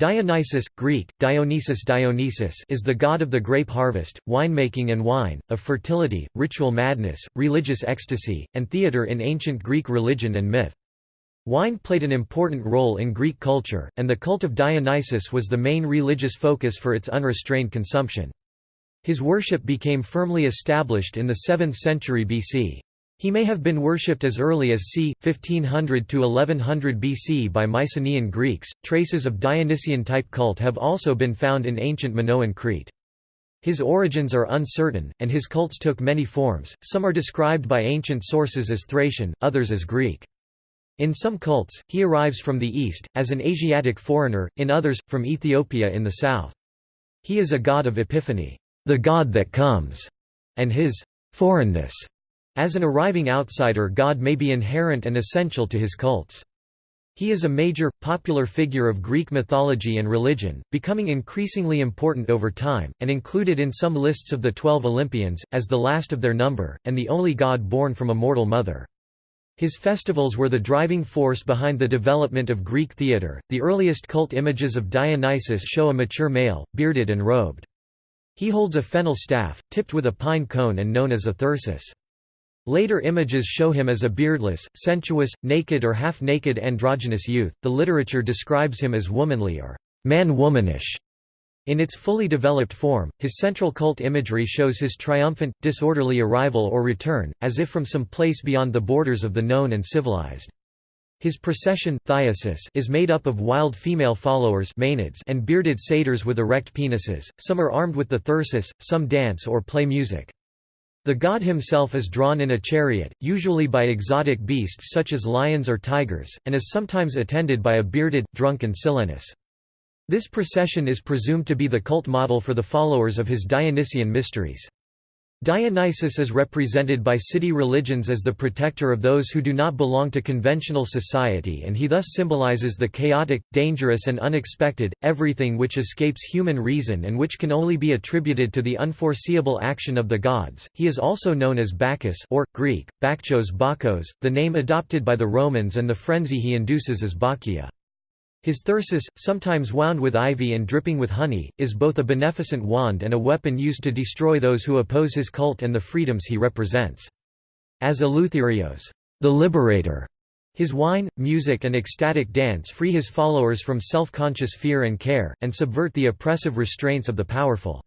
Dionysus, Greek, Dionysus Dionysus is the god of the grape harvest, winemaking and wine, of fertility, ritual madness, religious ecstasy, and theatre in ancient Greek religion and myth. Wine played an important role in Greek culture, and the cult of Dionysus was the main religious focus for its unrestrained consumption. His worship became firmly established in the 7th century BC. He may have been worshipped as early as c. 1500 to 1100 BC by Mycenaean Greeks. Traces of Dionysian type cult have also been found in ancient Minoan Crete. His origins are uncertain, and his cults took many forms, some are described by ancient sources as Thracian, others as Greek. In some cults, he arrives from the east, as an Asiatic foreigner, in others, from Ethiopia in the south. He is a god of epiphany, the god that comes, and his foreignness as an arriving outsider God may be inherent and essential to his cults. He is a major, popular figure of Greek mythology and religion, becoming increasingly important over time, and included in some lists of the Twelve Olympians, as the last of their number, and the only god born from a mortal mother. His festivals were the driving force behind the development of Greek theatre. The earliest cult images of Dionysus show a mature male, bearded and robed. He holds a fennel staff, tipped with a pine cone and known as a thyrsus. Later images show him as a beardless, sensuous, naked or half-naked androgynous youth. The literature describes him as womanly or man-womanish. In its fully developed form, his central cult imagery shows his triumphant, disorderly arrival or return, as if from some place beyond the borders of the known and civilized. His procession is made up of wild female followers and bearded satyrs with erect penises, some are armed with the thyrsus, some dance or play music. The god himself is drawn in a chariot, usually by exotic beasts such as lions or tigers, and is sometimes attended by a bearded, drunken Silenus. This procession is presumed to be the cult model for the followers of his Dionysian mysteries. Dionysus is represented by city religions as the protector of those who do not belong to conventional society and he thus symbolizes the chaotic, dangerous and unexpected, everything which escapes human reason and which can only be attributed to the unforeseeable action of the gods. He is also known as Bacchus or, Greek, Bakchos Bakos, the name adopted by the Romans and the frenzy he induces is Bacchia. His thyrsus, sometimes wound with ivy and dripping with honey, is both a beneficent wand and a weapon used to destroy those who oppose his cult and the freedoms he represents. As Eleutherios, the liberator, his wine, music and ecstatic dance free his followers from self-conscious fear and care, and subvert the oppressive restraints of the powerful.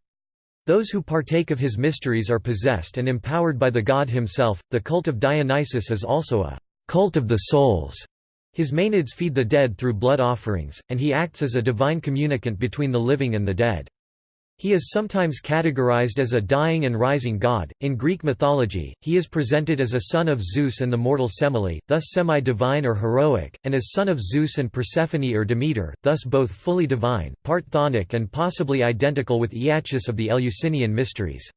Those who partake of his mysteries are possessed and empowered by the god himself. The cult of Dionysus is also a cult of the souls his Maenads feed the dead through blood offerings, and he acts as a divine communicant between the living and the dead. He is sometimes categorized as a dying and rising god. In Greek mythology, he is presented as a son of Zeus and the mortal Semele, thus semi-divine or heroic, and as son of Zeus and Persephone or Demeter, thus both fully divine, part chthonic and possibly identical with Iacchus of the Eleusinian mysteries.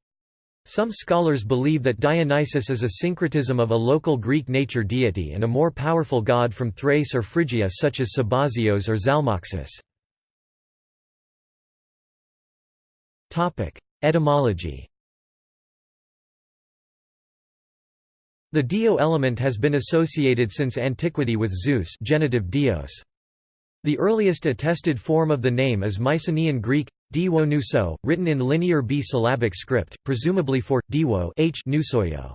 Some scholars believe that Dionysus is a syncretism of a local Greek nature deity and a more powerful god from Thrace or Phrygia such as Sabazios or Zalmoxis. Etymology The Dio element has been associated since antiquity with Zeus genitive Dios. The earliest attested form of the name is Mycenaean Greek, Diwo nuso, written in linear B-syllabic script, presumably for, Diwo h nusoyo.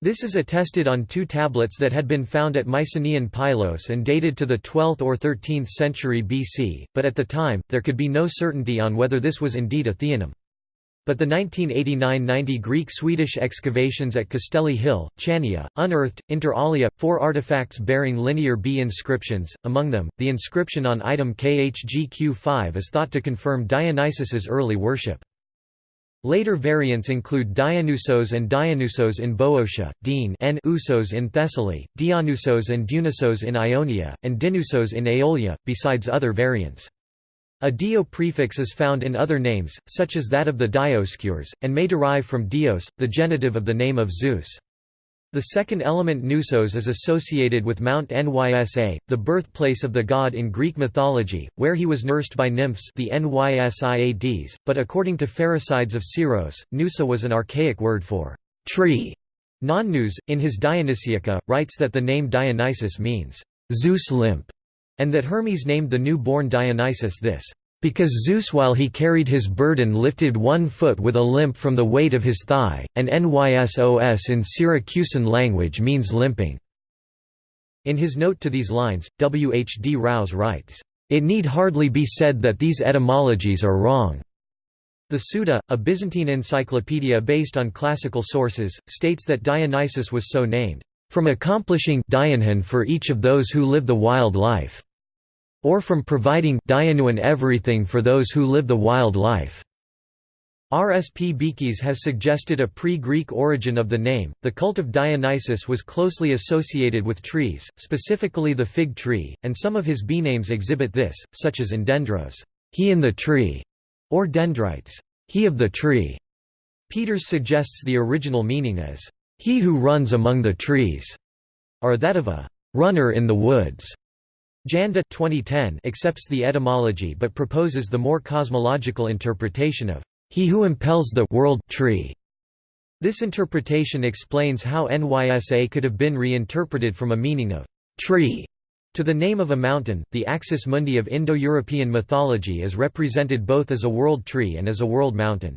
This is attested on two tablets that had been found at Mycenaean Pylos and dated to the 12th or 13th century BC, but at the time, there could be no certainty on whether this was indeed a theonym. But the 1989–90 Greek-Swedish excavations at Castelli Hill, Chania, unearthed, inter alia, four artifacts bearing linear B inscriptions, among them, the inscription on item KHGQ5 is thought to confirm Dionysus's early worship. Later variants include Dionysos and Dionysos in Boeotia, Dean Usos in Thessaly, Dionysos and Dionysos in Ionia, and Dinusos in Aeolia, besides other variants. A dio prefix is found in other names, such as that of the Dioscuri, and may derive from dios, the genitive of the name of Zeus. The second element Nusos is associated with Mount Nysa, the birthplace of the god in Greek mythology, where he was nursed by nymphs the Nysiades, but according to Pherecydes of Syros, Nusa was an archaic word for tree. Nonnus, in his Dionysiaca, writes that the name Dionysus means Zeus limp, and that Hermes named the new-born Dionysus this, because Zeus while he carried his burden lifted one foot with a limp from the weight of his thigh, and Nysos in Syracusan language means limping. In his note to these lines, W. H. D. Rouse writes, "...it need hardly be said that these etymologies are wrong." The Suda, a Byzantine encyclopedia based on classical sources, states that Dionysus was so named, "...from accomplishing for each of those who live the wild life." Or from providing everything for those who live the wild life. R. S. P. Beekes has suggested a pre-Greek origin of the name. The cult of Dionysus was closely associated with trees, specifically the fig tree, and some of his bee-names exhibit this, such as Endendros, he in the tree, or Dendrites, he of the tree. Peters suggests the original meaning as he who runs among the trees, or that of a runner in the woods. Janda 2010 accepts the etymology but proposes the more cosmological interpretation of he who impels the world tree. This interpretation explains how Nysa could have been reinterpreted from a meaning of tree to the name of a mountain. The axis mundi of Indo-European mythology is represented both as a world tree and as a world mountain.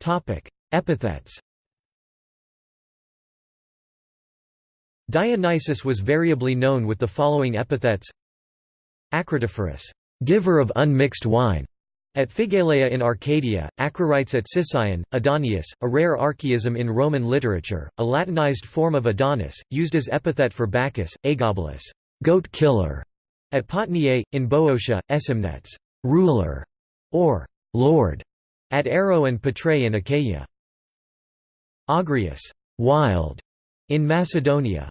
Topic: Epithets. Dionysus was variably known with the following epithets Acratophorus, giver of unmixed wine, at Phigaleia in Arcadia, Acroreites at Sicyon, Adonius, a rare archaism in Roman literature, a Latinized form of Adonis, used as epithet for Bacchus, Aegobolus, goat killer, at Potniae, in Boeotia, Aesymnetes, ruler, or lord, at Arro and Patrae in Achaia. Agrius, wild, in Macedonia.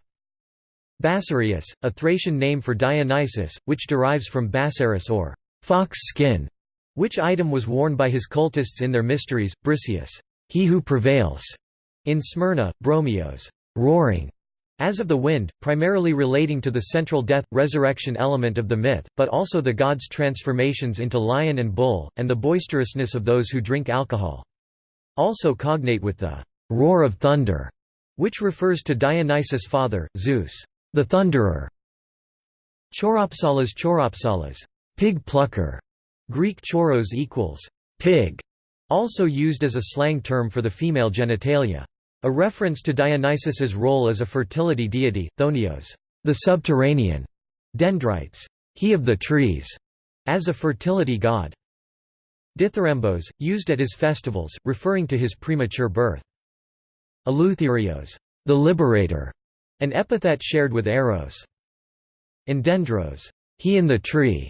Basarius, a Thracian name for Dionysus, which derives from Basaris or fox skin, which item was worn by his cultists in their mysteries, Briseus, he who prevails, in Smyrna, Bromios, roaring, as of the wind, primarily relating to the central death-resurrection element of the myth, but also the gods' transformations into lion and bull, and the boisterousness of those who drink alcohol. Also cognate with the roar of thunder, which refers to Dionysus' father, Zeus the Thunderer. Choiropsalas choiropsalas, pig plucker, Greek choros equals pig, also used as a slang term for the female genitalia. A reference to Dionysus's role as a fertility deity, Chthonios, the subterranean, dendrites, he of the trees, as a fertility god. Dithyrambos, used at his festivals, referring to his premature birth. Eleutherios, the liberator, an epithet shared with Eros. Endendros, he in the tree,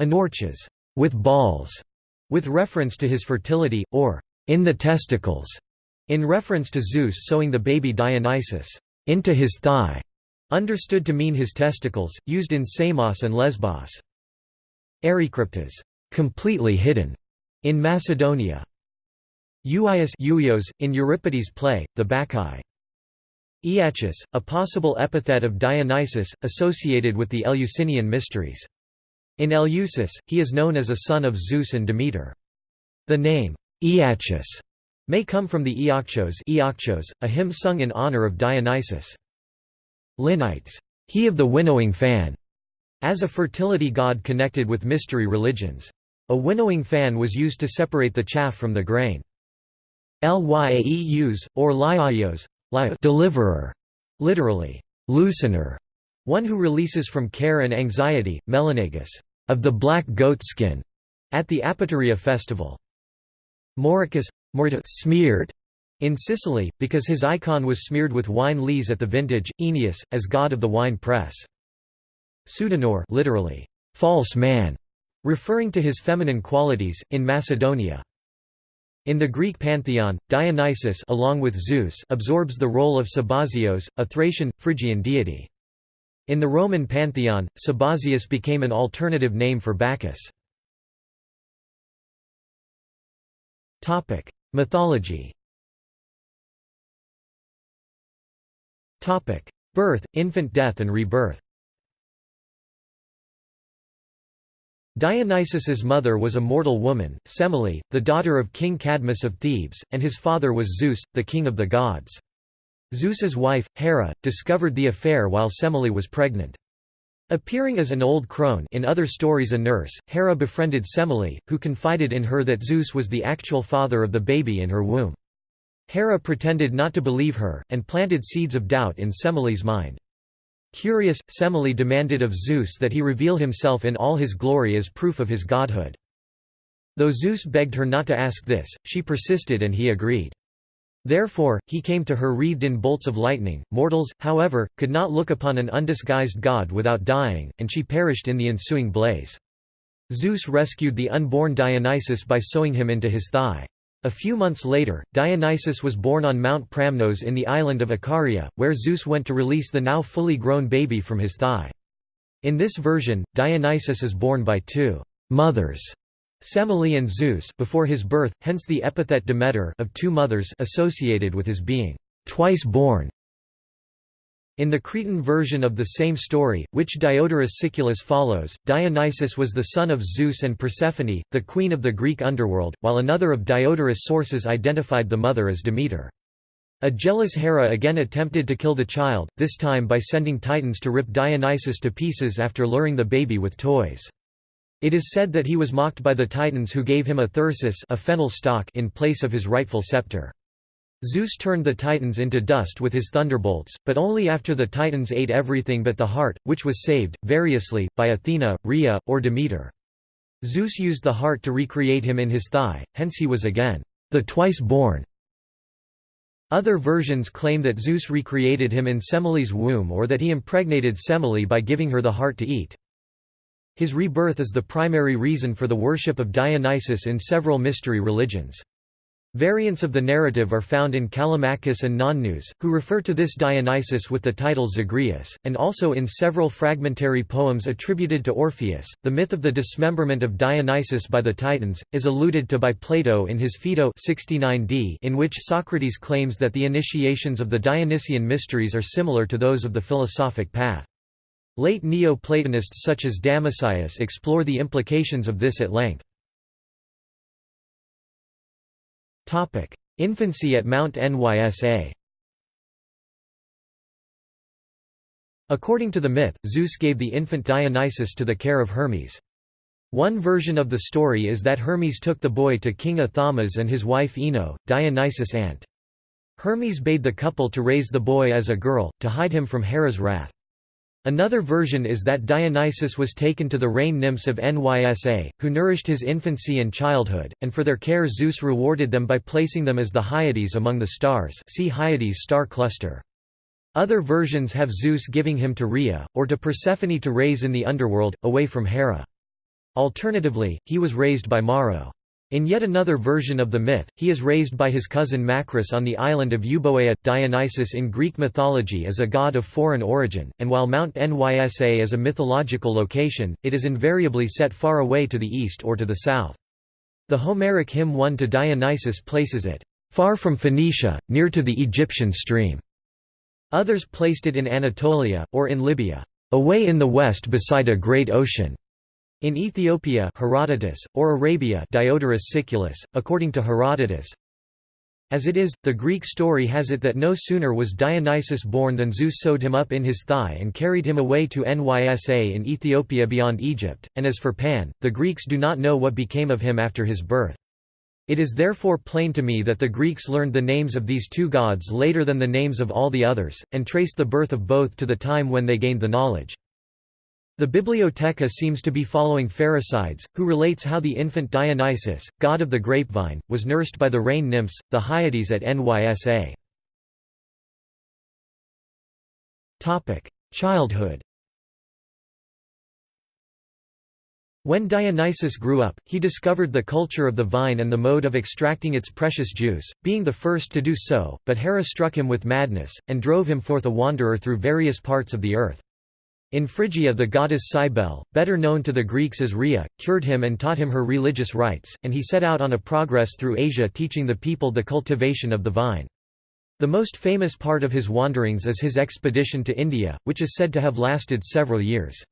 Enorches, with balls, with reference to his fertility, or in the testicles, in reference to Zeus sewing the baby Dionysus into his thigh, understood to mean his testicles, used in Samos and Lesbos. Ericryptas, completely hidden, in Macedonia. Euios in Euripides' play, The Bacchae. Iacchus, a possible epithet of Dionysus, associated with the Eleusinian mysteries. In Eleusis, he is known as a son of Zeus and Demeter. The name, Iacchus, may come from the Iacchos a hymn sung in honor of Dionysus. Liknites, he of the winnowing fan, as a fertility god connected with mystery religions. A winnowing fan was used to separate the chaff from the grain. Lyaeus, or Liaios, deliverer, literally, loosener, one who releases from care and anxiety, Melanaigis, of the black goatskin, at the Apaturia festival. Morychus, smeared, in Sicily, because his icon was smeared with wine lees at the vintage, Oeneus, as god of the wine press. Pseudanor literally, false man, referring to his feminine qualities, in Macedonia. In the Greek pantheon, Dionysus along with Zeus absorbs the role of Sabazios, a Thracian, Phrygian deity. In the Roman pantheon, Sabazius became an alternative name for Bacchus. Mythology Birth, infant death and rebirth Dionysus's mother was a mortal woman, Semele, the daughter of King Cadmus of Thebes, and his father was Zeus, the king of the gods. Zeus's wife, Hera, discovered the affair while Semele was pregnant. Appearing as an old crone in other stories a nurse, Hera befriended Semele, who confided in her that Zeus was the actual father of the baby in her womb. Hera pretended not to believe her, and planted seeds of doubt in Semele's mind. Curious, Semele demanded of Zeus that he reveal himself in all his glory as proof of his godhood. Though Zeus begged her not to ask this, she persisted and he agreed. Therefore, he came to her wreathed in bolts of lightning. Mortals, however, could not look upon an undisguised god without dying, and she perished in the ensuing blaze. Zeus rescued the unborn Dionysus by sewing him into his thigh. A few months later, Dionysus was born on Mount Pramnos in the island of Icaria, where Zeus went to release the now fully grown baby from his thigh. In this version, Dionysus is born by two mothers Semele and Zeus before his birth, hence the epithet Dimetor of two mothers associated with his being twice born. In the Cretan version of the same story, which Diodorus Siculus follows, Dionysus was the son of Zeus and Persephone, the queen of the Greek underworld, while another of Diodorus' sources identified the mother as Demeter. A jealous Hera again attempted to kill the child, this time by sending titans to rip Dionysus to pieces after luring the baby with toys. It is said that he was mocked by the Titans who gave him a thyrsus a fennel stalk in place of his rightful scepter. Zeus turned the Titans into dust with his thunderbolts, but only after the Titans ate everything but the heart, which was saved, variously, by Athena, Rhea, or Demeter. Zeus used the heart to recreate him in his thigh, hence he was again, the twice-born. Other versions claim that Zeus recreated him in Semele's womb or that he impregnated Semele by giving her the heart to eat. His rebirth is the primary reason for the worship of Dionysus in several mystery religions. Variants of the narrative are found in Callimachus and Nonnus, who refer to this Dionysus with the title Zagreus, and also in several fragmentary poems attributed to Orpheus. The myth of the dismemberment of Dionysus by the Titans is alluded to by Plato in his Phaedo 69d, in which Socrates claims that the initiations of the Dionysian mysteries are similar to those of the philosophic path. Late Neo-Platonists such as Damascius explore the implications of this at length. Infancy at Mount Nysa According to the myth, Zeus gave the infant Dionysus to the care of Hermes. One version of the story is that Hermes took the boy to King Athamas and his wife Ino, Dionysus' aunt. Hermes bade the couple to raise the boy as a girl, to hide him from Hera's wrath. Another version is that Dionysus was taken to the rain nymphs of Nysa, who nourished his infancy and childhood, and for their care Zeus rewarded them by placing them as the Hyades among the stars see Hyades star cluster. Other versions have Zeus giving him to Rhea, or to Persephone to raise in the underworld, away from Hera. Alternatively, he was raised by Maro. In yet another version of the myth, he is raised by his cousin Macris on the island of Euboea. Dionysus in Greek mythology is a god of foreign origin, and while Mount Nysa is a mythological location, it is invariably set far away to the east or to the south. The Homeric hymn 1 to Dionysus places it, far from Phoenicia, near to the Egyptian stream. Others placed it in Anatolia, or in Libya, away in the west beside a great ocean. In Ethiopia Herodotus, or Arabia Diodorus Siculus, according to Herodotus, as it is, the Greek story has it that no sooner was Dionysus born than Zeus sewed him up in his thigh and carried him away to Nysa in Ethiopia beyond Egypt, and as for Pan, the Greeks do not know what became of him after his birth. It is therefore plain to me that the Greeks learned the names of these two gods later than the names of all the others, and trace the birth of both to the time when they gained the knowledge. The Bibliotheca seems to be following Pherecydes, who relates how the infant Dionysus, god of the grapevine, was nursed by the rain nymphs, the Hyades at Nysa. Childhood When Dionysus grew up, he discovered the culture of the vine and the mode of extracting its precious juice, being the first to do so, but Hera struck him with madness, and drove him forth a wanderer through various parts of the earth. In Phrygia the goddess Cybele, better known to the Greeks as Rhea, cured him and taught him her religious rites, and he set out on a progress through Asia teaching the people the cultivation of the vine. The most famous part of his wanderings is his expedition to India, which is said to have lasted several years.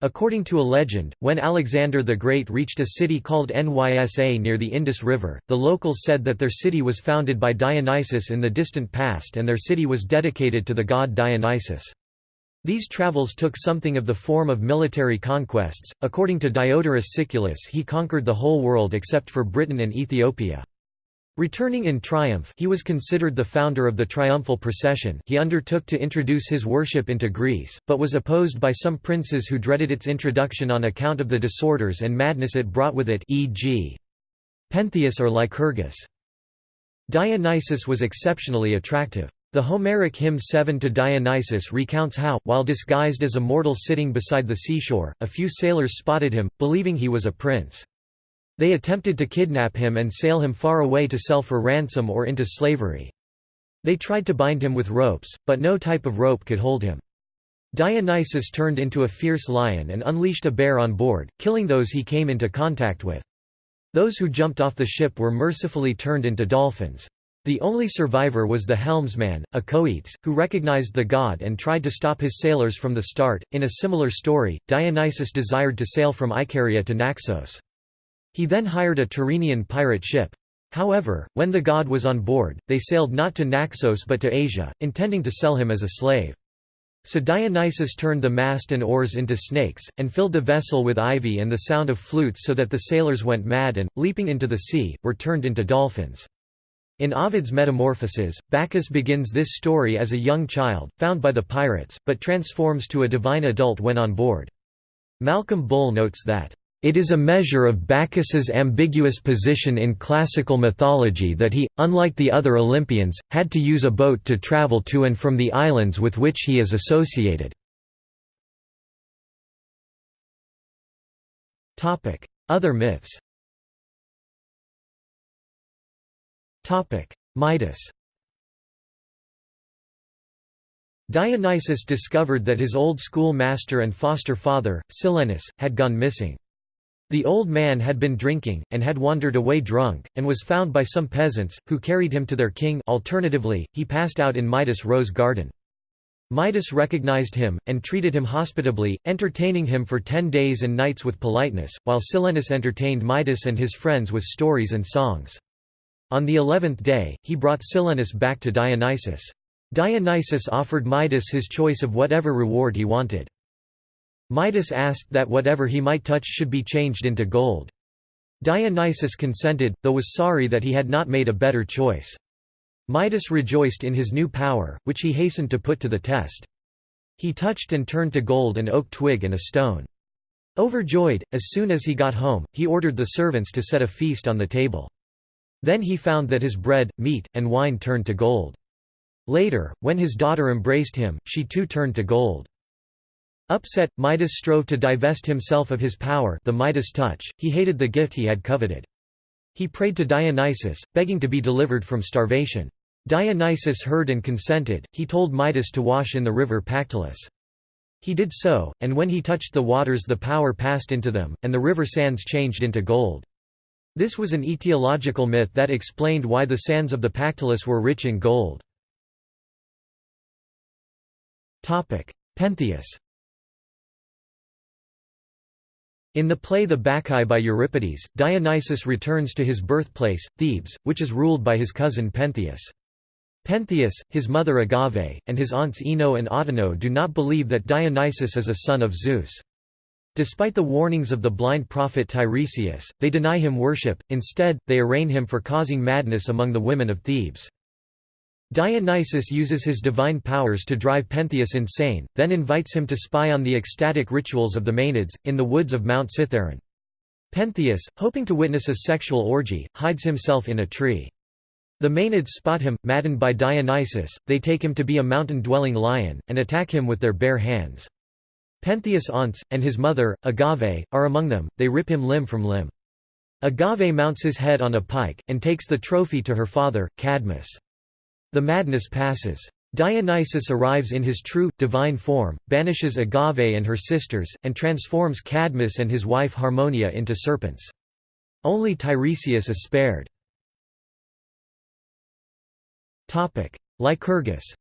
According to a legend, when Alexander the Great reached a city called Nysa near the Indus River, the locals said that their city was founded by Dionysus in the distant past and their city was dedicated to the god Dionysus. These travels took something of the form of military conquests. According to Diodorus Siculus, he conquered the whole world except for Britain and Ethiopia. Returning in triumph he was considered the founder of the triumphal procession he undertook to introduce his worship into Greece, but was opposed by some princes who dreaded its introduction on account of the disorders and madness it brought with it e.g. Pentheus or Lycurgus. Dionysus was exceptionally attractive. The Homeric hymn 7 to Dionysus recounts how, while disguised as a mortal sitting beside the seashore, a few sailors spotted him, believing he was a prince. They attempted to kidnap him and sail him far away to sell for ransom or into slavery. They tried to bind him with ropes, but no type of rope could hold him. Dionysus turned into a fierce lion and unleashed a bear on board, killing those he came into contact with. Those who jumped off the ship were mercifully turned into dolphins. The only survivor was the helmsman, Acoetes, who recognized the god and tried to stop his sailors from the start. In a similar story, Dionysus desired to sail from Icaria to Naxos. He then hired a Tyrrhenian pirate ship. However, when the god was on board, they sailed not to Naxos but to Asia, intending to sell him as a slave. So Dionysus turned the mast and oars into snakes, and filled the vessel with ivy and the sound of flutes so that the sailors went mad and, leaping into the sea, were turned into dolphins. In Ovid's Metamorphoses, Bacchus begins this story as a young child, found by the pirates, but transforms to a divine adult when on board. Malcolm Bull notes that it is a measure of Bacchus's ambiguous position in classical mythology that he, unlike the other Olympians, had to use a boat to travel to and from the islands with which he is associated. Other myths Midas Dionysus discovered that his old school master and foster father, Silenus, had gone missing. The old man had been drinking, and had wandered away drunk, and was found by some peasants, who carried him to their king alternatively, he passed out in Midas' rose garden. Midas recognized him, and treated him hospitably, entertaining him for ten days and nights with politeness, while Silenus entertained Midas and his friends with stories and songs. On the eleventh day, he brought Silenus back to Dionysus. Dionysus offered Midas his choice of whatever reward he wanted. Midas asked that whatever he might touch should be changed into gold. Dionysus consented, though was sorry that he had not made a better choice. Midas rejoiced in his new power, which he hastened to put to the test. He touched and turned to gold an oak twig and a stone. Overjoyed, as soon as he got home, he ordered the servants to set a feast on the table. Then he found that his bread, meat, and wine turned to gold. Later, when his daughter embraced him, she too turned to gold. Upset, Midas strove to divest himself of his power the Midas touch, he hated the gift he had coveted. He prayed to Dionysus, begging to be delivered from starvation. Dionysus heard and consented, he told Midas to wash in the river Pactolus. He did so, and when he touched the waters the power passed into them, and the river sands changed into gold. This was an etiological myth that explained why the sands of the Pactolus were rich in gold. Pentheus In the play The Bacchae by Euripides, Dionysus returns to his birthplace, Thebes, which is ruled by his cousin Pentheus. Pentheus, his mother Agave, and his aunts Ino and Autonoe do not believe that Dionysus is a son of Zeus. Despite the warnings of the blind prophet Tiresias, they deny him worship, instead, they arraign him for causing madness among the women of Thebes. Dionysus uses his divine powers to drive Pentheus insane, then invites him to spy on the ecstatic rituals of the Maenads, in the woods of Mount Cithaeron. Pentheus, hoping to witness a sexual orgy, hides himself in a tree. The Maenads spot him, maddened by Dionysus, they take him to be a mountain-dwelling lion, and attack him with their bare hands. Pentheus' aunts, and his mother, Agave, are among them, they rip him limb from limb. Agave mounts his head on a pike, and takes the trophy to her father, Cadmus. The madness passes. Dionysus arrives in his true, divine form, banishes Agave and her sisters, and transforms Cadmus and his wife Harmonia into serpents. Only Tiresias is spared. Lycurgus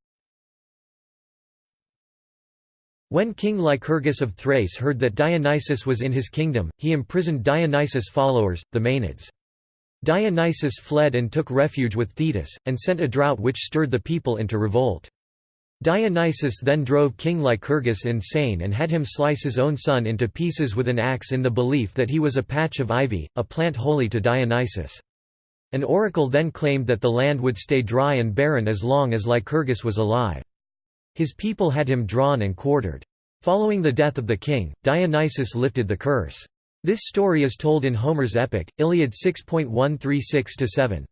When King Lycurgus of Thrace heard that Dionysus was in his kingdom, he imprisoned Dionysus' followers, the Maenads. Dionysus fled and took refuge with Thetis, and sent a drought which stirred the people into revolt. Dionysus then drove King Lycurgus insane and had him slice his own son into pieces with an axe in the belief that he was a patch of ivy, a plant holy to Dionysus. An oracle then claimed that the land would stay dry and barren as long as Lycurgus was alive. His people had him drawn and quartered. Following the death of the king, Dionysus lifted the curse. This story is told in Homer's epic, Iliad 6.136–7.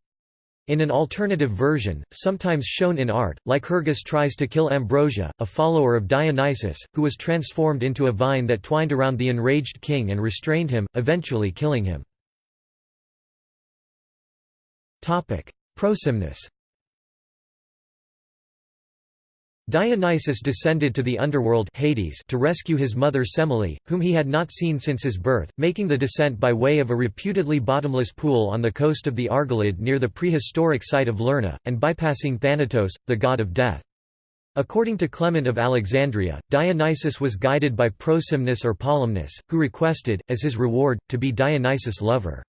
In an alternative version, sometimes shown in art, Lycurgus tries to kill Ambrosia, a follower of Dionysus, who was transformed into a vine that twined around the enraged king and restrained him, eventually killing him. Prosimnus Dionysus descended to the underworld Hades to rescue his mother Semele, whom he had not seen since his birth, making the descent by way of a reputedly bottomless pool on the coast of the Argolid near the prehistoric site of Lerna, and bypassing Thanatos, the god of death. According to Clement of Alexandria, Dionysus was guided by Prosimnus or Polymnus, who requested, as his reward, to be Dionysus' lover.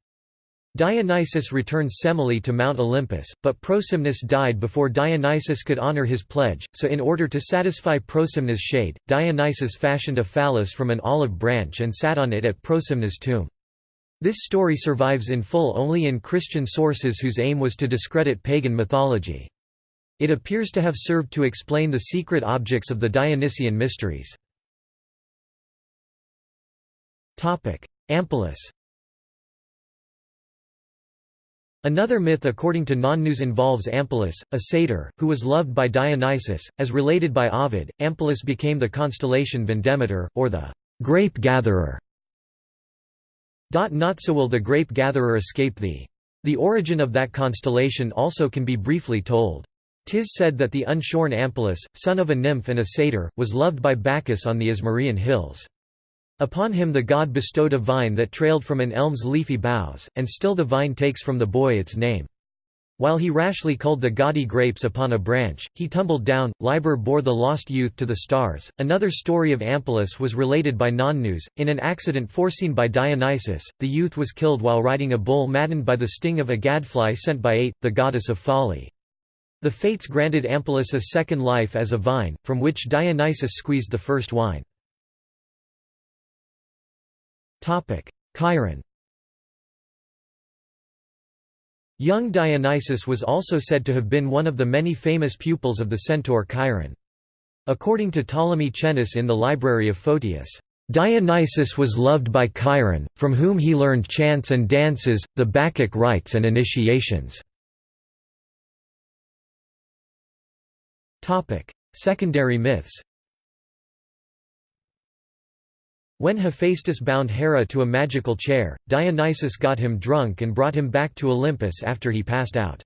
Dionysus returns Semele to Mount Olympus, but Prosimnus died before Dionysus could honor his pledge, so in order to satisfy Prosimnus' shade, Dionysus fashioned a phallus from an olive branch and sat on it at Prosimnus' tomb. This story survives in full only in Christian sources whose aim was to discredit pagan mythology. It appears to have served to explain the secret objects of the Dionysian mysteries. Ampelus Another myth according to Nonnus involves Ampelus, a satyr, who was loved by Dionysus. As related by Ovid, Ampelus became the constellation Vindemitor, or the grape-gatherer. Not so will the grape-gatherer escape thee. The origin of that constellation also can be briefly told. Tis said that the unshorn Ampelus, son of a nymph and a satyr, was loved by Bacchus on the Ismarian hills. Upon him the god bestowed a vine that trailed from an elm's leafy boughs, and still the vine takes from the boy its name. While he rashly culled the gaudy grapes upon a branch, he tumbled down. Liber bore the lost youth to the stars. Another story of Ampelus was related by Nonnus. In an accident foreseen by Dionysus, the youth was killed while riding a bull maddened by the sting of a gadfly sent by Ate, the goddess of folly. The fates granted Ampelus a second life as a vine, from which Dionysus squeezed the first wine. Chiron Young Dionysus was also said to have been one of the many famous pupils of the centaur Chiron. According to Ptolemy Chennus in the Library of Photius, Dionysus was loved by Chiron, from whom he learned chants and dances, the Bacchic rites and initiations. Secondary myths When Hephaestus bound Hera to a magical chair, Dionysus got him drunk and brought him back to Olympus after he passed out.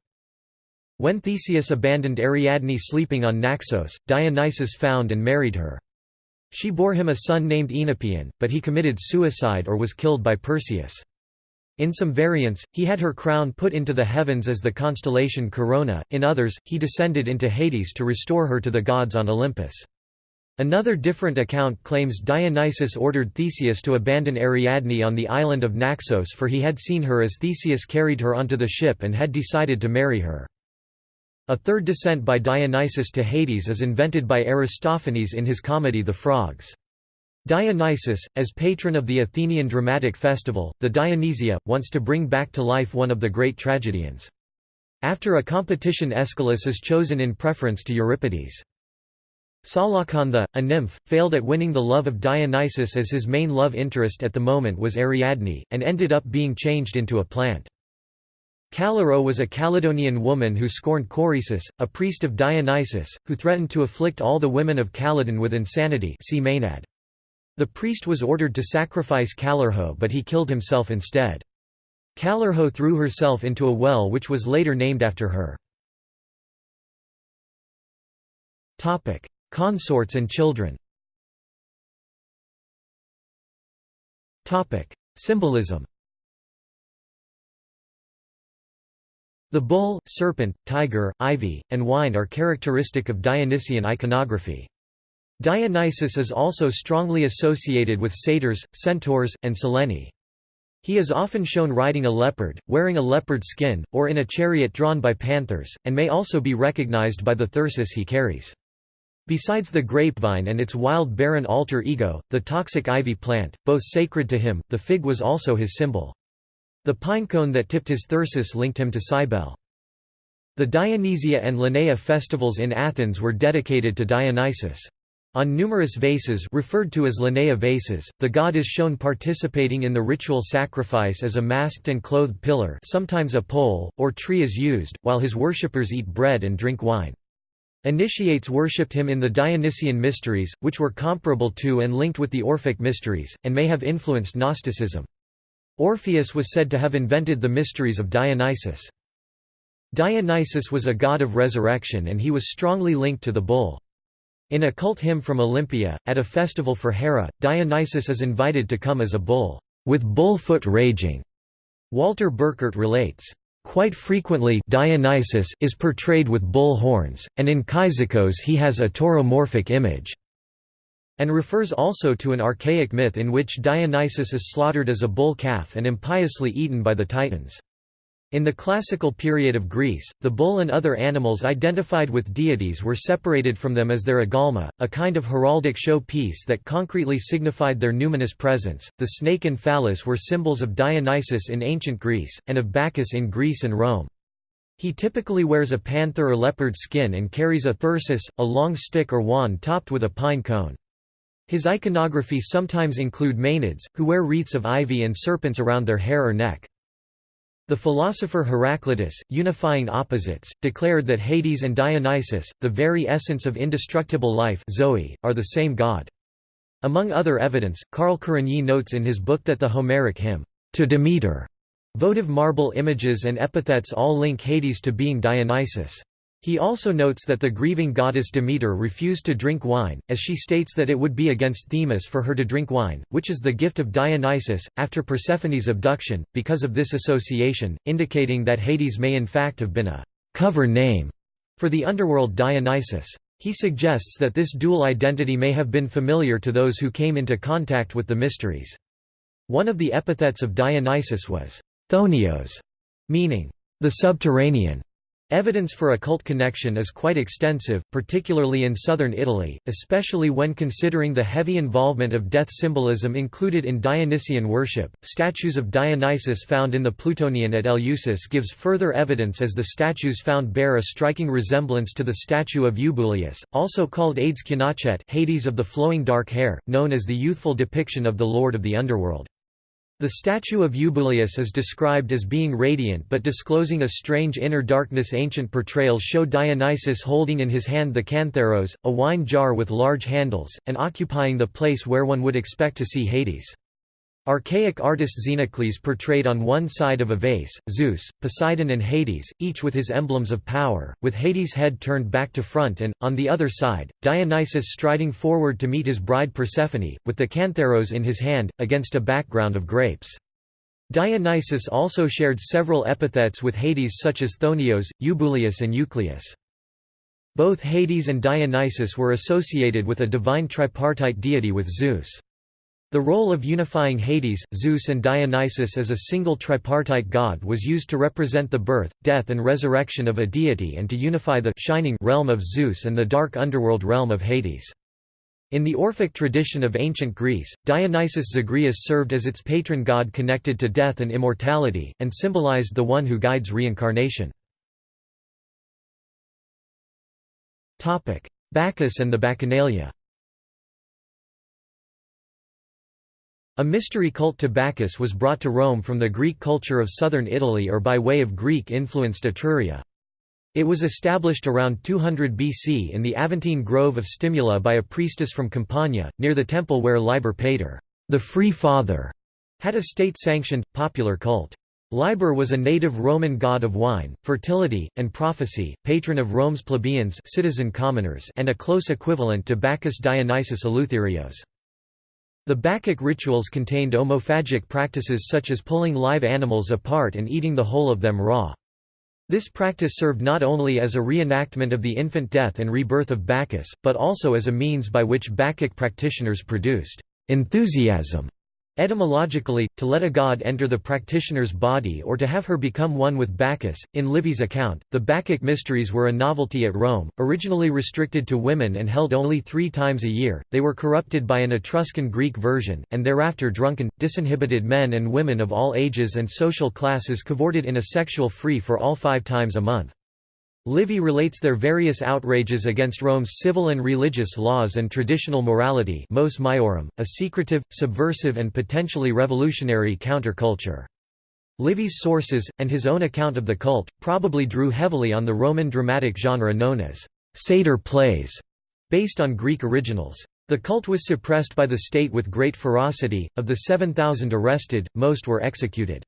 When Theseus abandoned Ariadne sleeping on Naxos, Dionysus found and married her. She bore him a son named Oenopion, but he committed suicide or was killed by Perseus. In some variants, he had her crown put into the heavens as the constellation Corona, in others, he descended into Hades to restore her to the gods on Olympus. Another different account claims Dionysus ordered Theseus to abandon Ariadne on the island of Naxos for he had seen her as Theseus carried her onto the ship and had decided to marry her. A third descent by Dionysus to Hades is invented by Aristophanes in his comedy The Frogs. Dionysus, as patron of the Athenian dramatic festival, the Dionysia, wants to bring back to life one of the great tragedians. After a competition Aeschylus is chosen in preference to Euripides. Psalacantha, a nymph, failed at winning the love of Dionysus as his main love interest at the moment was Ariadne, and ended up being changed into a plant. Callirrhoe was a Calydonian woman who scorned Coresus, a priest of Dionysus, who threatened to afflict all the women of Calydon with insanity see. The priest was ordered to sacrifice Callirrhoe but he killed himself instead. Callirrhoe threw herself into a well which was later named after her. Consorts and children Symbolism The bull, serpent, tiger, ivy, and wine are characteristic of Dionysian iconography. Dionysus is also strongly associated with satyrs, centaurs, and Sileni. He is often shown riding a leopard, wearing a leopard skin, or in a chariot drawn by panthers, and may also be recognized by the thyrsus he carries. Besides the grapevine and its wild barren alter ego, the toxic ivy plant, both sacred to him, the fig was also his symbol. The pinecone that tipped his thyrsus linked him to Cybele. The Dionysia and Lenaea festivals in Athens were dedicated to Dionysus. On numerous vases referred to as Lenaea vases, the god is shown participating in the ritual sacrifice as a masked and clothed pillar sometimes a pole, or tree is used, while his worshippers eat bread and drink wine. Initiates worshipped him in the Dionysian mysteries, which were comparable to and linked with the Orphic mysteries, and may have influenced Gnosticism. Orpheus was said to have invented the mysteries of Dionysus. Dionysus was a god of resurrection and he was strongly linked to the bull. In a cult hymn from Olympia, at a festival for Hera, Dionysus is invited to come as a bull, with bull foot raging. Walter Burkert relates, Quite frequently Dionysus is portrayed with bull horns, and in Kyzikos he has a tauromorphic image, and refers also to an archaic myth in which Dionysus is slaughtered as a bull calf and impiously eaten by the Titans. In the classical period of Greece, the bull and other animals identified with deities were separated from them as their agalma, a kind of heraldic show piece that concretely signified their numinous presence. The snake and phallus were symbols of Dionysus in ancient Greece, and of Bacchus in Greece and Rome. He typically wears a panther or leopard skin and carries a thyrsus, a long stick or wand topped with a pine cone. His iconography sometimes include Maenads, who wear wreaths of ivy and serpents around their hair or neck. The philosopher Heraclitus, unifying opposites, declared that Hades and Dionysus, the very essence of indestructible life Zoe, are the same god. Among other evidence, Karl Kerényi notes in his book that the Homeric hymn, To Demeter, votive marble images and epithets all link Hades to being Dionysus. He also notes that the grieving goddess Demeter refused to drink wine, as she states that it would be against Themis for her to drink wine, which is the gift of Dionysus, after Persephone's abduction, because of this association, indicating that Hades may in fact have been a cover name for the underworld Dionysus. He suggests that this dual identity may have been familiar to those who came into contact with the mysteries. One of the epithets of Dionysus was Chthonios, meaning the subterranean. Evidence for a cult connection is quite extensive, particularly in southern Italy, especially when considering the heavy involvement of death symbolism included in Dionysian worship. Statues of Dionysus found in the Ploutonion at Eleusis gives further evidence as the statues found bear a striking resemblance to the statue of Eubuleus, also called Hades Kyanochaites Hades of the flowing dark hair, known as the youthful depiction of the Lord of the Underworld. The statue of Eubuleus is described as being radiant but disclosing a strange inner darkness ancient portrayals show Dionysus holding in his hand the kantharos, a wine jar with large handles, and occupying the place where one would expect to see Hades. Archaic artist Xenocles portrayed on one side of a vase, Zeus, Poseidon and Hades, each with his emblems of power, with Hades' head turned back to front and, on the other side, Dionysus striding forward to meet his bride Persephone, with the kantharos in his hand, against a background of grapes. Dionysus also shared several epithets with Hades such as Chthonios, Eubuleus and Eucleus. Both Hades and Dionysus were associated with a divine tripartite deity with Zeus. The role of unifying Hades, Zeus and Dionysus as a single tripartite god was used to represent the birth, death and resurrection of a deity and to unify the shining realm of Zeus and the dark underworld realm of Hades. In the Orphic tradition of ancient Greece, Dionysus Zagreus served as its patron god connected to death and immortality, and symbolized the one who guides reincarnation. Bacchus and the Bacchanalia A mystery cult to Bacchus was brought to Rome from the Greek culture of southern Italy or by way of Greek-influenced Etruria. It was established around 200 BC in the Aventine Grove of Stimula by a priestess from Campania, near the temple where Liber Pater, the Free Father, had a state-sanctioned, popular cult. Liber was a native Roman god of wine, fertility, and prophecy, patron of Rome's plebeians citizen commoners and a close equivalent to Bacchus Dionysus Eleutherios. The Bacchic rituals contained omophagic practices such as pulling live animals apart and eating the whole of them raw. This practice served not only as a reenactment of the infant death and rebirth of Bacchus, but also as a means by which Bacchic practitioners produced enthusiasm Etymologically, to let a god enter the practitioner's body or to have her become one with Bacchus. In Livy's account, the Bacchic mysteries were a novelty at Rome, originally restricted to women and held only three times a year. They were corrupted by an Etruscan Greek version, and thereafter drunken, disinhibited men and women of all ages and social classes cavorted in a sexual free for all five times a month. Livy relates their various outrages against Rome's civil and religious laws and traditional morality mos maiorum, a secretive, subversive and potentially revolutionary counterculture. Livy's sources, and his own account of the cult, probably drew heavily on the Roman dramatic genre known as satyr plays, based on Greek originals. The cult was suppressed by the state with great ferocity, of the 7,000 arrested, most were executed.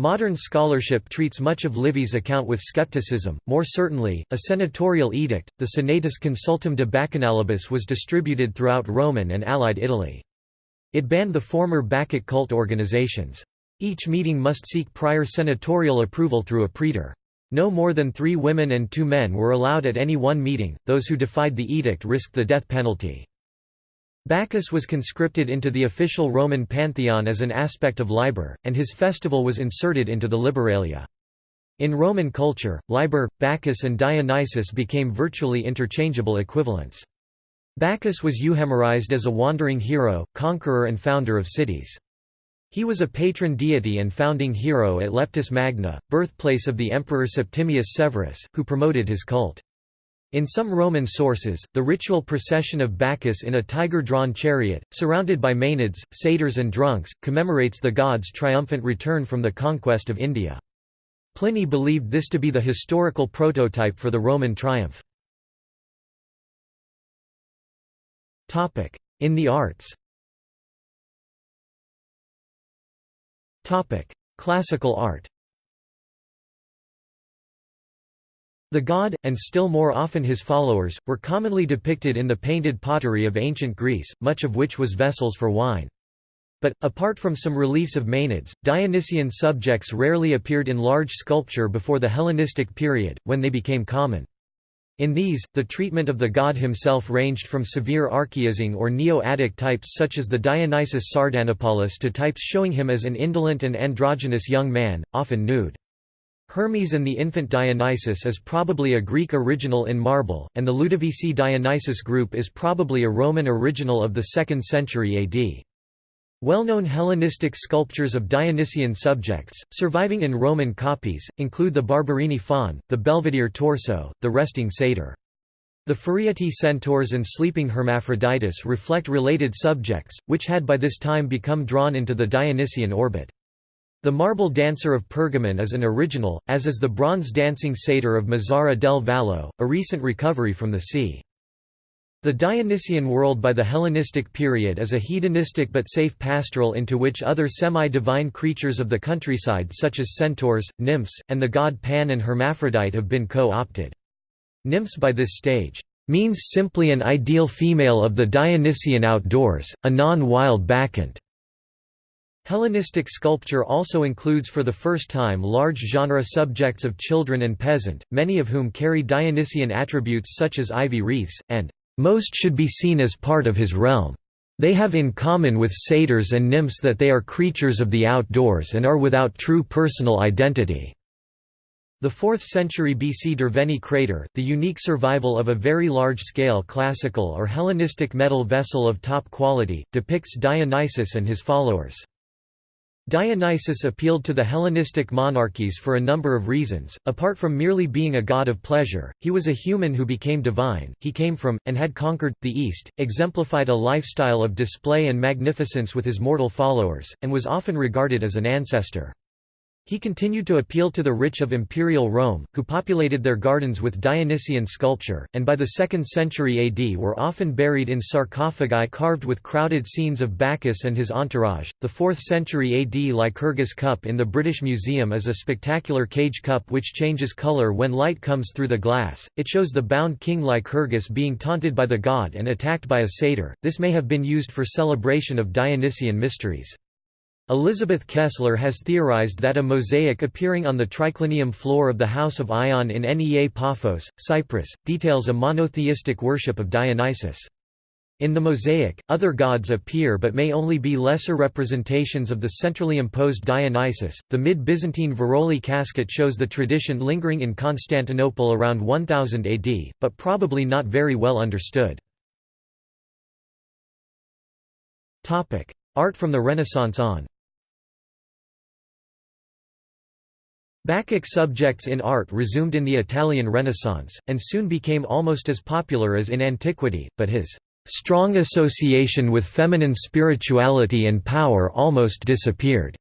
Modern scholarship treats much of Livy's account with skepticism, more certainly, a senatorial edict, the Senatus Consultum de Bacchanalibus was distributed throughout Roman and Allied Italy. It banned the former Bacchic cult organizations. Each meeting must seek prior senatorial approval through a praetor. No more than three women and two men were allowed at any one meeting, those who defied the edict risked the death penalty. Bacchus was conscripted into the official Roman pantheon as an aspect of Liber, and his festival was inserted into the Liberalia. In Roman culture, Liber, Bacchus and Dionysus became virtually interchangeable equivalents. Bacchus was euhemerized as a wandering hero, conqueror and founder of cities. He was a patron deity and founding hero at Leptis Magna, birthplace of the emperor Septimius Severus, who promoted his cult. In some Roman sources, the ritual procession of Bacchus in a tiger-drawn chariot, surrounded by Maenads, satyrs and drunks, commemorates the god's triumphant return from the conquest of India. Pliny believed this to be the historical prototype for the Roman triumph. In the arts Classical art The god, and still more often his followers, were commonly depicted in the painted pottery of ancient Greece, much of which was vessels for wine. But, apart from some reliefs of Maenads, Dionysian subjects rarely appeared in large sculpture before the Hellenistic period, when they became common. In these, the treatment of the god himself ranged from severe archaizing or Neo-Attic types such as the Dionysus Sardanapalus to types showing him as an indolent and androgynous young man, often nude. Hermes and the infant Dionysus is probably a Greek original in marble, and the Ludovisi Dionysus group is probably a Roman original of the 2nd century AD. Well-known Hellenistic sculptures of Dionysian subjects, surviving in Roman copies, include the Barberini faun, the Belvedere torso, the resting satyr. The Furietti centaurs and sleeping Hermaphroditus reflect related subjects, which had by this time become drawn into the Dionysian orbit. The marble dancer of Pergamon is an original, as is the bronze dancing satyr of Mazara del Vallo, a recent recovery from the sea. The Dionysian world by the Hellenistic period is a hedonistic but safe pastoral into which other semi-divine creatures of the countryside such as centaurs, nymphs, and the god Pan and Hermaphrodite have been co-opted. Nymphs by this stage means simply an ideal female of the Dionysian outdoors, a non-wild bacchant. Hellenistic sculpture also includes for the first time large genre subjects of children and peasant, many of whom carry Dionysian attributes such as ivy wreaths, and most should be seen as part of his realm. They have in common with satyrs and nymphs that they are creatures of the outdoors and are without true personal identity. The 4th century BC Derveni crater, the unique survival of a very large-scale classical or Hellenistic metal vessel of top quality, depicts Dionysus and his followers. Dionysus appealed to the Hellenistic monarchies for a number of reasons. Apart from merely being a god of pleasure, he was a human who became divine, he came from, and had conquered, the East, exemplified a lifestyle of display and magnificence with his mortal followers, and was often regarded as an ancestor. He continued to appeal to the rich of imperial Rome, who populated their gardens with Dionysian sculpture, and by the 2nd century AD were often buried in sarcophagi carved with crowded scenes of Bacchus and his entourage. The 4th century AD Lycurgus cup in the British Museum is a spectacular cage cup which changes color when light comes through the glass. It shows the bound king Lycurgus being taunted by the god and attacked by a satyr. This may have been used for celebration of Dionysian mysteries. Elizabeth Kessler has theorized that a mosaic appearing on the triclinium floor of the House of Ion in Nea Paphos, Cyprus, details a monotheistic worship of Dionysus. In the mosaic, other gods appear but may only be lesser representations of the centrally imposed Dionysus. The mid Byzantine Veroli casket shows the tradition lingering in Constantinople around 1000 AD, but probably not very well understood. Art from the Renaissance on Bacchic subjects in art resumed in the Italian Renaissance, and soon became almost as popular as in antiquity, but his strong association with feminine spirituality and power almost disappeared,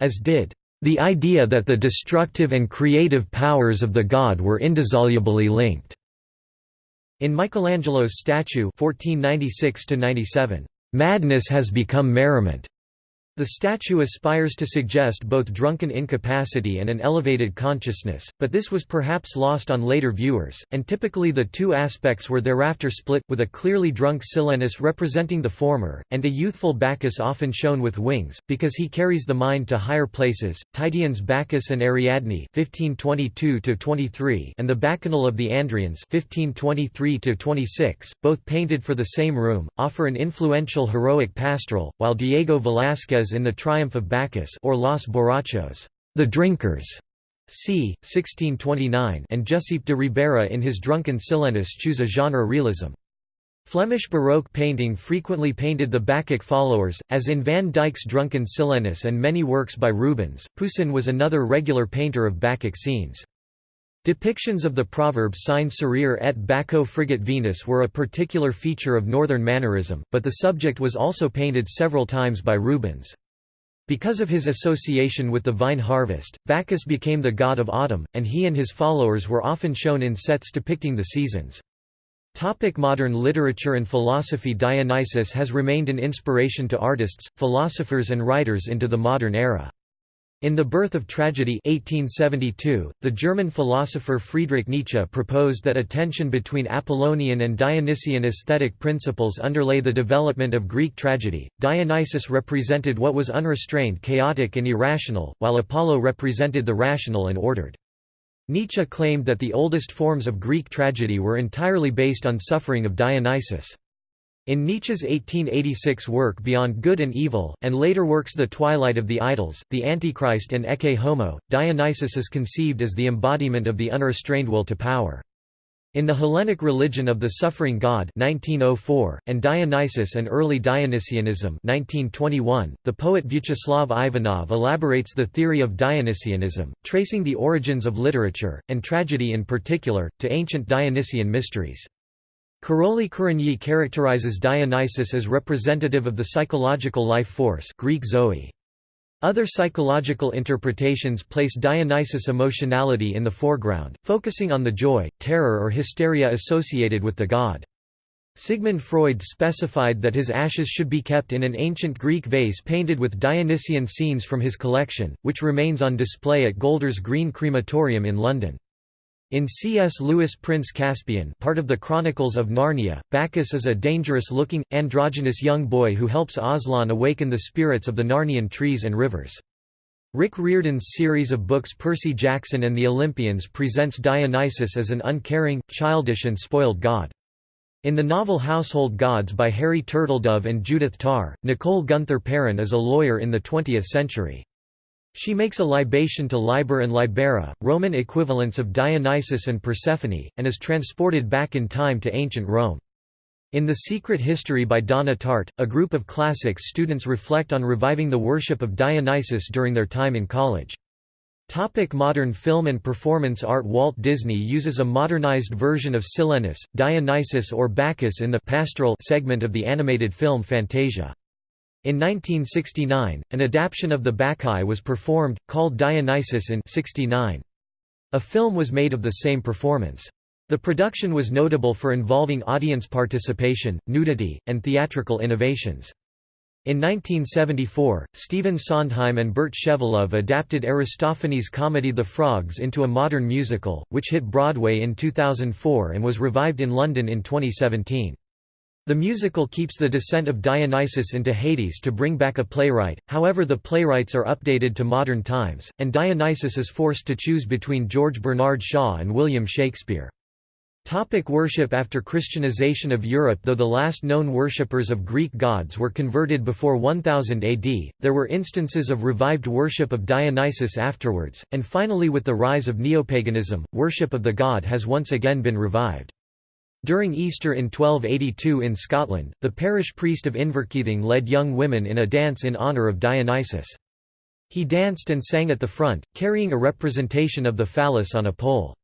as did the idea that the destructive and creative powers of the god were indissolubly linked. In Michelangelo's statue 1496 madness has become merriment. The statue aspires to suggest both drunken incapacity and an elevated consciousness, but this was perhaps lost on later viewers, and typically the two aspects were thereafter split, with a clearly drunk Silenus representing the former, and a youthful Bacchus often shown with wings, because he carries the mind to higher places. Titian's Bacchus and Ariadne (1522–23) and the Bacchanal of the Andrians (1523–26), both painted for the same room, offer an influential heroic pastoral, while Diego Velázquez in The Triumph of Bacchus or Los Borrachos, The Drinkers, c. 1629 and Giuseppe de Ribera in his Drunken Silenus choose a genre realism. Flemish Baroque painting frequently painted the Bacchic followers, as in Van Dyck's Drunken Silenus and many works by Rubens. Poussin was another regular painter of Bacchic scenes. Depictions of the proverb Sine Cerere et Baccho friget Venus were a particular feature of Northern Mannerism, but the subject was also painted several times by Rubens. Because of his association with the vine harvest, Bacchus became the god of autumn, and he and his followers were often shown in sets depicting the seasons. Topic modern literature and philosophy Dionysus has remained an inspiration to artists, philosophers and writers into the modern era. In The Birth of Tragedy 1872, the German philosopher Friedrich Nietzsche proposed that a tension between Apollonian and Dionysian aesthetic principles underlay the development of Greek tragedy. Dionysus represented what was unrestrained chaotic and irrational, while Apollo represented the rational and ordered. Nietzsche claimed that the oldest forms of Greek tragedy were entirely based on suffering of Dionysus. In Nietzsche's 1886 work Beyond Good and Evil, and later works The Twilight of the Idols, The Antichrist and Ecce Homo, Dionysus is conceived as the embodiment of the unrestrained will to power. In The Hellenic Religion of the Suffering God 1904, and Dionysus and Early Dionysianism 1921, the poet Vyacheslav Ivanov elaborates the theory of Dionysianism, tracing the origins of literature, and tragedy in particular, to ancient Dionysian mysteries. Károlyi Kerényi characterizes Dionysus as representative of the psychological life force Greek Zoe. Other psychological interpretations place Dionysus' emotionality in the foreground, focusing on the joy, terror or hysteria associated with the god. Sigmund Freud specified that his ashes should be kept in an ancient Greek vase painted with Dionysian scenes from his collection, which remains on display at Golders Green Crematorium in London. In C.S. Lewis' Prince Caspian part of the Chronicles of Narnia, Bacchus is a dangerous-looking, androgynous young boy who helps Aslan awaken the spirits of the Narnian trees and rivers. Rick Riordan's series of books Percy Jackson and the Olympians presents Dionysus as an uncaring, childish and spoiled god. In the novel Household Gods by Harry Turtledove and Judith Tarr, Nicole Gunther Perrin is a lawyer in the 20th century. She makes a libation to Liber and Libera, Roman equivalents of Dionysus and Persephone, and is transported back in time to ancient Rome. In The Secret History by Donna Tartt, a group of classics students reflect on reviving the worship of Dionysus during their time in college. Topic modern film and performance art Walt Disney uses a modernized version of Silenus, Dionysus or Bacchus in the pastoral segment of the animated film Fantasia. In 1969, an adaptation of the Bacchae was performed, called Dionysus in 69. A film was made of the same performance. The production was notable for involving audience participation, nudity, and theatrical innovations. In 1974, Stephen Sondheim and Burt Shevelove adapted Aristophanes' comedy The Frogs into a modern musical, which hit Broadway in 2004 and was revived in London in 2017. The musical keeps the descent of Dionysus into Hades to bring back a playwright, however the playwrights are updated to modern times, and Dionysus is forced to choose between George Bernard Shaw and William Shakespeare. Topic worship After Christianization of Europe Though the last known worshippers of Greek gods were converted before 1000 AD, there were instances of revived worship of Dionysus afterwards, and finally with the rise of neopaganism, worship of the god has once again been revived. During Easter in 1282 in Scotland, the parish priest of Inverkeithing led young women in a dance in honour of Dionysus. He danced and sang at the front, carrying a representation of the phallus on a pole.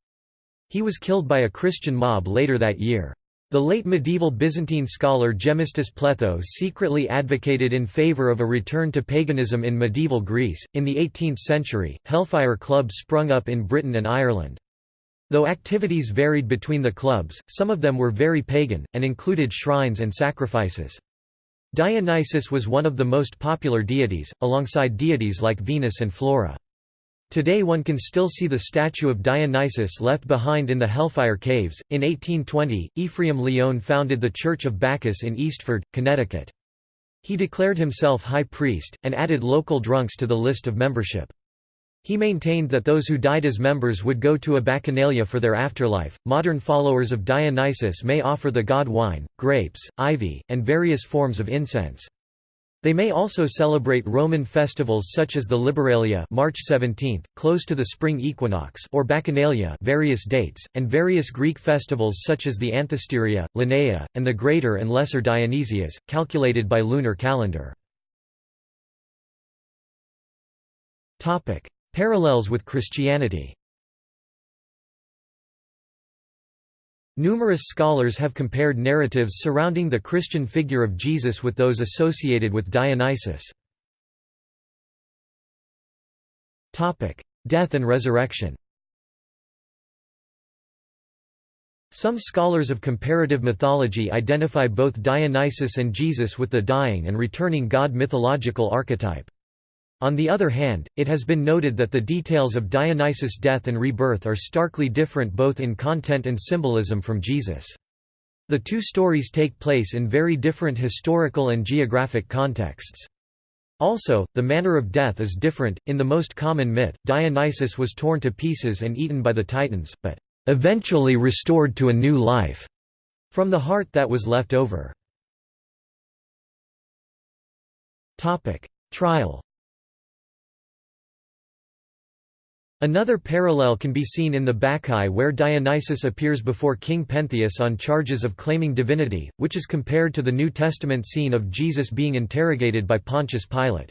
He was killed by a Christian mob later that year. The late medieval Byzantine scholar Gemistus Pletho secretly advocated in favor of a return to paganism in medieval Greece. In the 18th century, hellfire clubs sprung up in Britain and Ireland. Though activities varied between the clubs, some of them were very pagan, and included shrines and sacrifices. Dionysus was one of the most popular deities, alongside deities like Venus and Flora. Today one can still see the statue of Dionysus left behind in the Hellfire Caves. In 1820, Ephraim Lyon founded the Church of Bacchus in Eastford, Connecticut. He declared himself high priest, and added local drunks to the list of membership. He maintained that those who died as members would go to a bacchanalia for their afterlife. Modern followers of Dionysus may offer the god wine, grapes, ivy, and various forms of incense. They may also celebrate Roman festivals such as the Liberalia March 17, close to the spring equinox or Bacchanalia various dates, and various Greek festivals such as the Anthesteria, Lenaia, and the Greater and Lesser Dionysias, calculated by lunar calendar. Parallels with Christianity Numerous scholars have compared narratives surrounding the Christian figure of Jesus with those associated with Dionysus. Death and resurrection Some scholars of comparative mythology identify both Dionysus and Jesus with the dying and returning god mythological archetype. On the other hand, it has been noted that the details of Dionysus' death and rebirth are starkly different both in content and symbolism from Jesus. The two stories take place in very different historical and geographic contexts. Also, the manner of death is different. In the most common myth, Dionysus was torn to pieces and eaten by the Titans, but eventually restored to a new life from the heart that was left over. Topic: Trial Another parallel can be seen in the Bacchae where Dionysus appears before King Pentheus on charges of claiming divinity, which is compared to the New Testament scene of Jesus being interrogated by Pontius Pilate.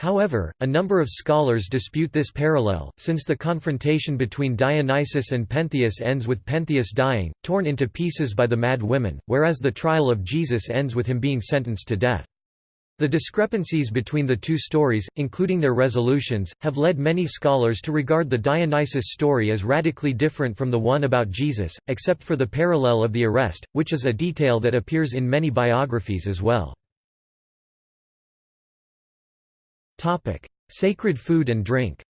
However, a number of scholars dispute this parallel, since the confrontation between Dionysus and Pentheus ends with Pentheus dying, torn into pieces by the mad women, whereas the trial of Jesus ends with him being sentenced to death. The discrepancies between the two stories, including their resolutions, have led many scholars to regard the Dionysus story as radically different from the one about Jesus, except for the parallel of the arrest, which is a detail that appears in many biographies as well. Sacred food and drink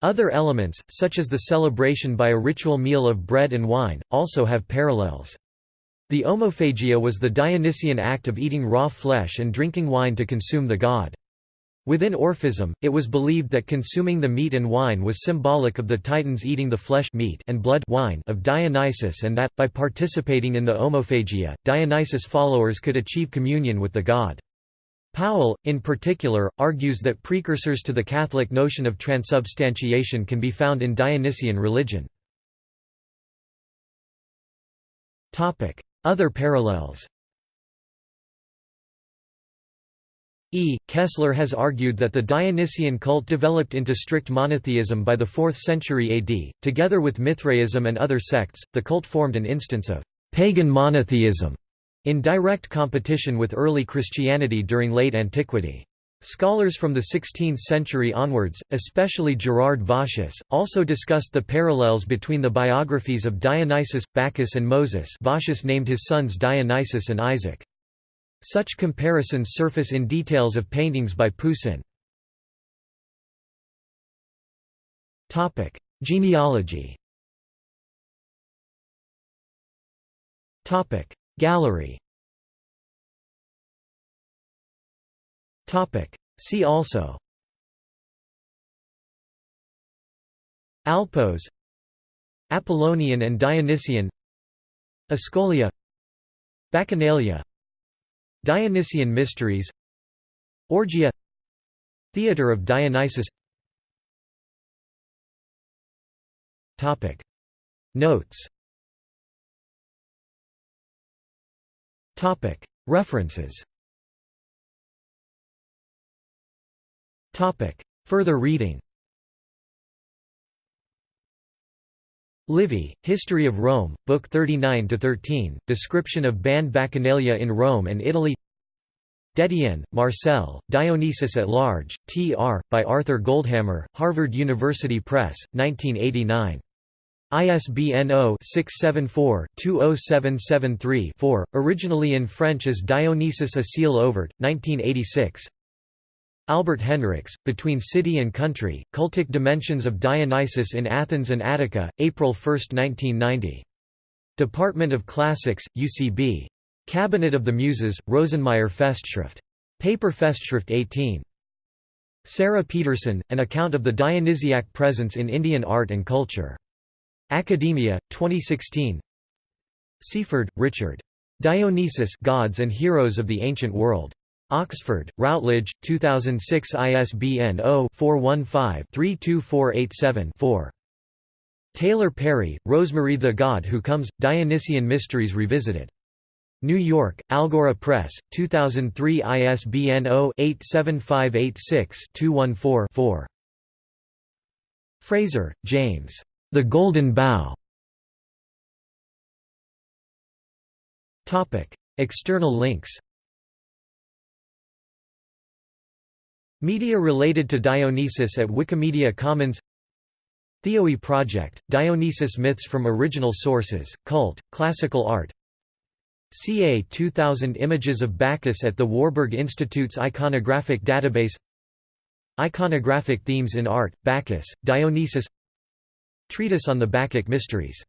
Other elements, such as the celebration by a ritual meal of bread and wine, also have parallels. The omophagia was the Dionysian act of eating raw flesh and drinking wine to consume the god. Within Orphism, it was believed that consuming the meat and wine was symbolic of the Titans eating the flesh meat and blood wine of Dionysus and that, by participating in the omophagia, Dionysus followers could achieve communion with the god. Powell, in particular, argues that precursors to the Catholic notion of transubstantiation can be found in Dionysian religion. Other parallels E. Kessler has argued that the Dionysian cult developed into strict monotheism by the 4th century AD. Together with Mithraism and other sects, the cult formed an instance of pagan monotheism in direct competition with early Christianity during late antiquity. Scholars from the 16th century onwards, especially Gerard Vossius, also discussed the parallels between the biographies of Dionysus, Bacchus and Moses Vossius named his sons Dionysus and Isaac. Such comparisons surface in details of paintings by Poussin. Genealogy Gallery See also. Alpos. Apollonian and Dionysian. Ascolia. Bacchanalia. Dionysian Mysteries. Orgia. Theatre of Dionysus. Notes. References Further reading Livy, History of Rome, Book 39–13, Description of banned Bacchanalia in Rome and Italy Détienne, Marcel, Dionysus at Large, T.R., by Arthur Goldhammer, Harvard University Press, 1989. ISBN 0-674-20773-4, originally in French as Dionysus a Ciel Ouvert, 1986 Albert Henrichs, Between City and Country, Cultic Dimensions of Dionysus in Athens and Attica, April 1, 1990. Department of Classics, UCB. Cabinet of the Muses, Rosenmeyer Festschrift. Paper Festschrift 18. Sarah Peterson, An Account of the Dionysiac Presence in Indian Art and Culture. Academia, 2016 Seaford, Richard. Dionysus Gods and Heroes of the Ancient World. Oxford, Routledge, 2006 ISBN 0-415-32487-4. Taylor Perry, Rosemary the God Who Comes, Dionysian Mysteries Revisited. New York, Algora Press, 2003 ISBN 0-87586-214-4. Frazer, James. The Golden Bough. External links Media related to Dionysus at Wikimedia Commons. Theoi Project, Dionysus Myths from Original Sources, Cult, Classical Art. CA 2000 Images of Bacchus at the Warburg Institute's Iconographic Database. Iconographic Themes in Art, Bacchus, Dionysus. Treatise on the Bacchic Mysteries